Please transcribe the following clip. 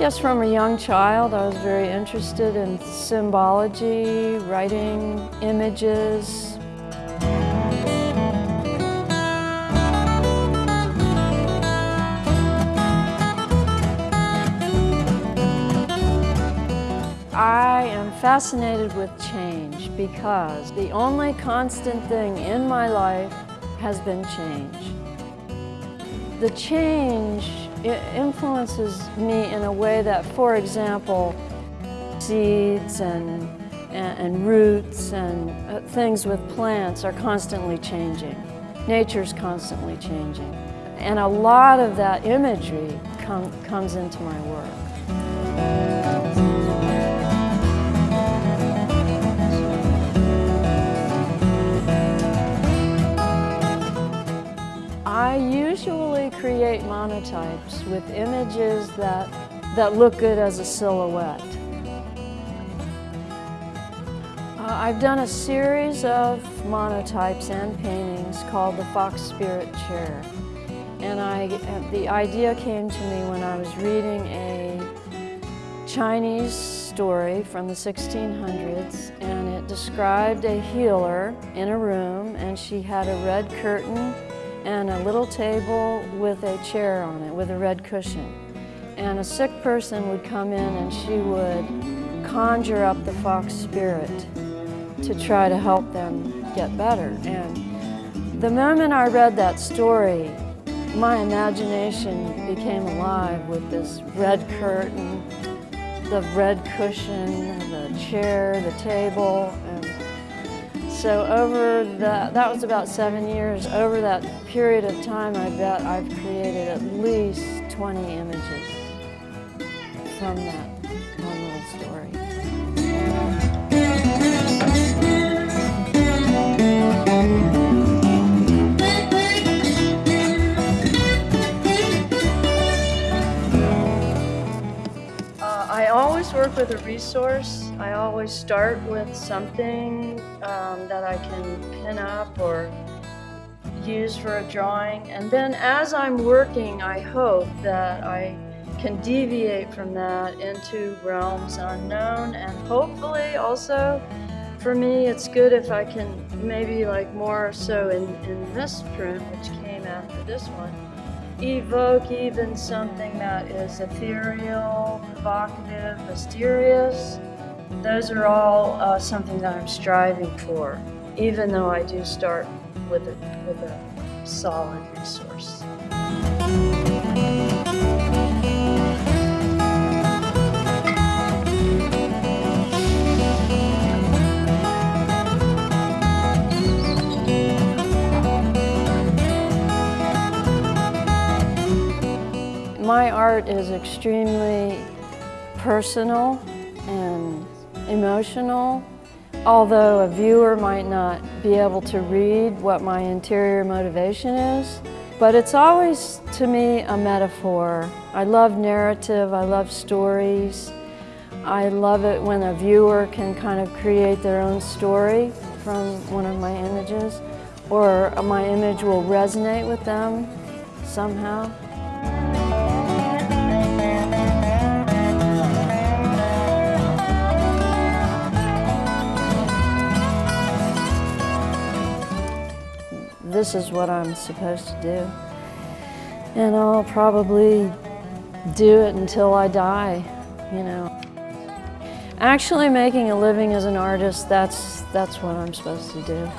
guess from a young child I was very interested in symbology, writing images. I am fascinated with change because the only constant thing in my life has been change. The change influences me in a way that, for example, seeds and, and, and roots and uh, things with plants are constantly changing. Nature's constantly changing. And a lot of that imagery com comes into my work. Create monotypes with images that, that look good as a silhouette. Uh, I've done a series of monotypes and paintings called the Fox Spirit Chair. And I, the idea came to me when I was reading a Chinese story from the 1600s and it described a healer in a room and she had a red curtain and a little table with a chair on it with a red cushion. And a sick person would come in and she would conjure up the fox spirit to try to help them get better. And the moment I read that story, my imagination became alive with this red curtain, the red cushion, the chair, the table, and so over the, that was about seven years, over that period of time, I bet I've created at least 20 images from that one little story. Always work with a resource I always start with something um, that I can pin up or use for a drawing. And then as I'm working, I hope that I can deviate from that into realms unknown and hopefully also for me it's good if I can maybe like more so in, in this print which came after this one evoke even something that is ethereal, provocative, mysterious those are all uh, something that I'm striving for, even though I do start with a, with a solid resource. My art is extremely personal and emotional, although a viewer might not be able to read what my interior motivation is. But it's always, to me, a metaphor. I love narrative, I love stories. I love it when a viewer can kind of create their own story from one of my images, or my image will resonate with them somehow. This is what I'm supposed to do. And I'll probably do it until I die, you know. Actually making a living as an artist, that's, that's what I'm supposed to do.